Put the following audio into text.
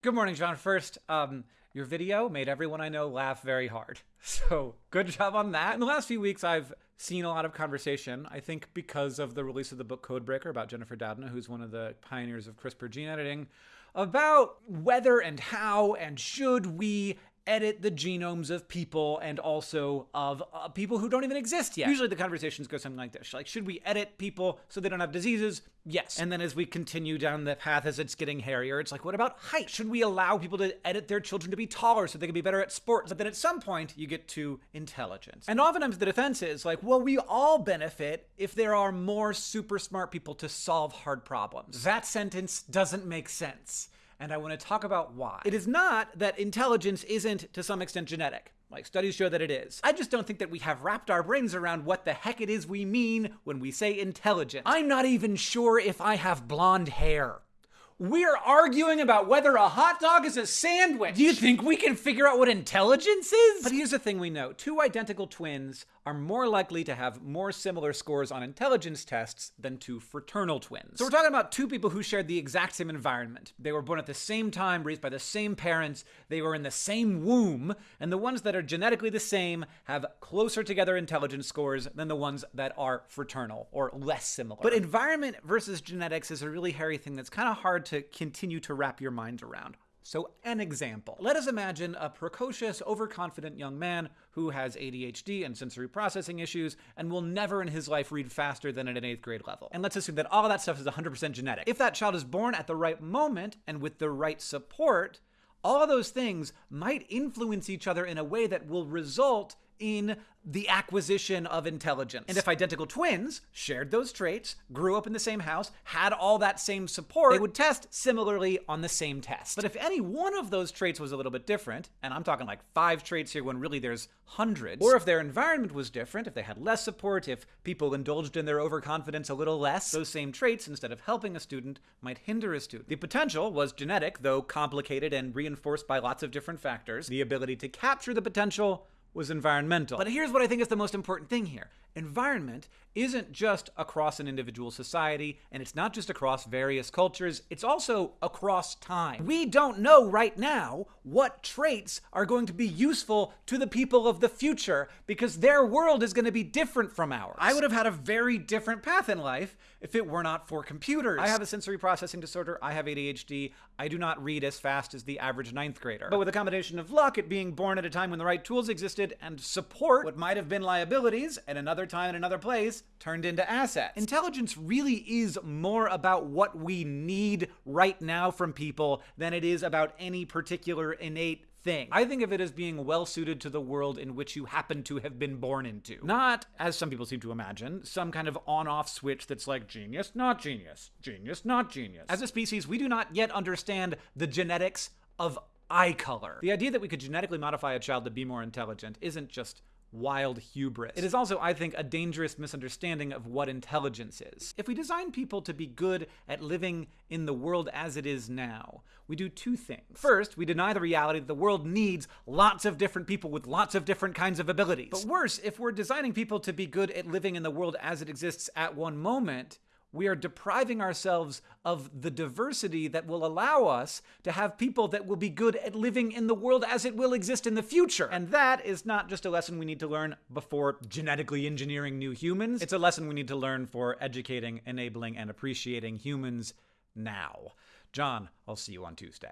Good morning, John. First, um, your video made everyone I know laugh very hard. So, good job on that. In the last few weeks, I've seen a lot of conversation, I think because of the release of the book Codebreaker about Jennifer Doudna, who's one of the pioneers of CRISPR gene editing, about whether and how and should we edit the genomes of people and also of uh, people who don't even exist yet. Usually the conversations go something like this. Like, should we edit people so they don't have diseases? Yes. And then as we continue down the path as it's getting hairier, it's like, what about height? Should we allow people to edit their children to be taller so they can be better at sports? But then at some point, you get to intelligence. And oftentimes the defense is like, well, we all benefit if there are more super smart people to solve hard problems. That sentence doesn't make sense and I want to talk about why. It is not that intelligence isn't to some extent genetic. Like, studies show that it is. I just don't think that we have wrapped our brains around what the heck it is we mean when we say intelligent. I'm not even sure if I have blonde hair. We're arguing about whether a hot dog is a sandwich. Do you think we can figure out what intelligence is? But here's the thing we know two identical twins are more likely to have more similar scores on intelligence tests than two fraternal twins. So we're talking about two people who shared the exact same environment. They were born at the same time, raised by the same parents, they were in the same womb, and the ones that are genetically the same have closer together intelligence scores than the ones that are fraternal or less similar. But environment versus genetics is a really hairy thing that's kind of hard to continue to wrap your mind around. So, an example. Let us imagine a precocious, overconfident young man who has ADHD and sensory processing issues and will never in his life read faster than at an eighth grade level. And let's assume that all that stuff is 100% genetic. If that child is born at the right moment and with the right support, all those things might influence each other in a way that will result in the acquisition of intelligence. And if identical twins shared those traits, grew up in the same house, had all that same support, they would test similarly on the same test. But if any one of those traits was a little bit different, and I'm talking like five traits here when really there's hundreds, or if their environment was different, if they had less support, if people indulged in their overconfidence a little less, those same traits, instead of helping a student, might hinder a student. The potential was genetic, though complicated and reinforced by lots of different factors. The ability to capture the potential was environmental. But here's what I think is the most important thing here. Environment isn't just across an individual society, and it's not just across various cultures, it's also across time. We don't know right now what traits are going to be useful to the people of the future because their world is going to be different from ours. I would have had a very different path in life if it were not for computers. I have a sensory processing disorder, I have ADHD, I do not read as fast as the average ninth grader. But with a combination of luck at being born at a time when the right tools existed and support, what might have been liabilities at another time in another place turned into assets. Intelligence really is more about what we need right now from people than it is about any particular innate thing. I think of it as being well suited to the world in which you happen to have been born into. Not, as some people seem to imagine, some kind of on off switch that's like genius, not genius, genius, not genius. As a species, we do not yet understand the genetics of eye color. The idea that we could genetically modify a child to be more intelligent isn't just wild hubris. It is also, I think, a dangerous misunderstanding of what intelligence is. If we design people to be good at living in the world as it is now, we do two things. First, we deny the reality that the world needs lots of different people with lots of different kinds of abilities. But worse, if we're designing people to be good at living in the world as it exists at one moment, we are depriving ourselves of the diversity that will allow us to have people that will be good at living in the world as it will exist in the future. And that is not just a lesson we need to learn before genetically engineering new humans, it's a lesson we need to learn for educating, enabling, and appreciating humans now. John, I'll see you on Tuesday.